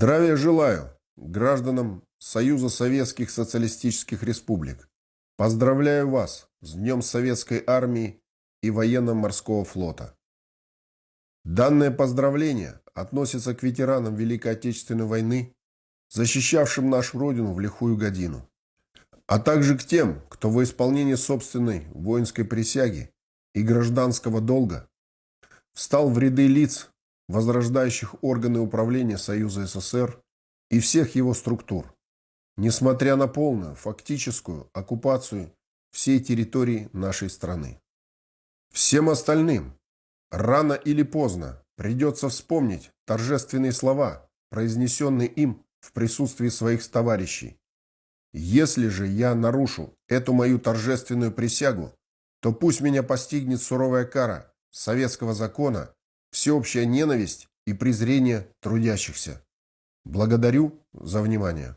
Здравия желаю гражданам Союза Советских Социалистических Республик. Поздравляю вас с Днем Советской Армии и Военно-Морского Флота. Данное поздравление относится к ветеранам Великой Отечественной войны, защищавшим нашу Родину в лихую годину, а также к тем, кто во исполнение собственной воинской присяги и гражданского долга встал в ряды лиц, возрождающих органы управления Союза СССР и всех его структур, несмотря на полную фактическую оккупацию всей территории нашей страны. Всем остальным рано или поздно придется вспомнить торжественные слова, произнесенные им в присутствии своих товарищей. Если же я нарушу эту мою торжественную присягу, то пусть меня постигнет суровая кара советского закона всеобщая ненависть и презрение трудящихся. Благодарю за внимание.